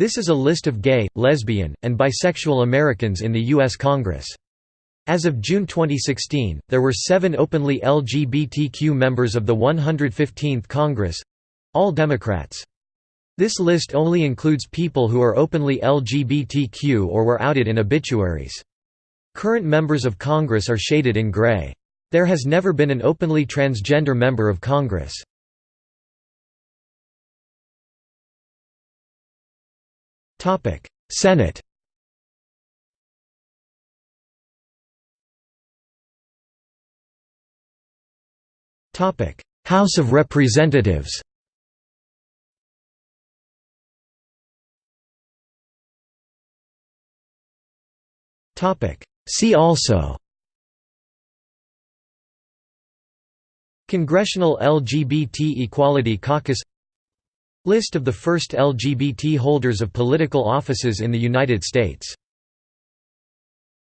This is a list of gay, lesbian, and bisexual Americans in the U.S. Congress. As of June 2016, there were seven openly LGBTQ members of the 115th Congress—all Democrats. This list only includes people who are openly LGBTQ or were outed in obituaries. Current members of Congress are shaded in gray. There has never been an openly transgender member of Congress. Senate House of Representatives See also Congressional LGBT Equality Caucus List of the first LGBT holders of political offices in the United States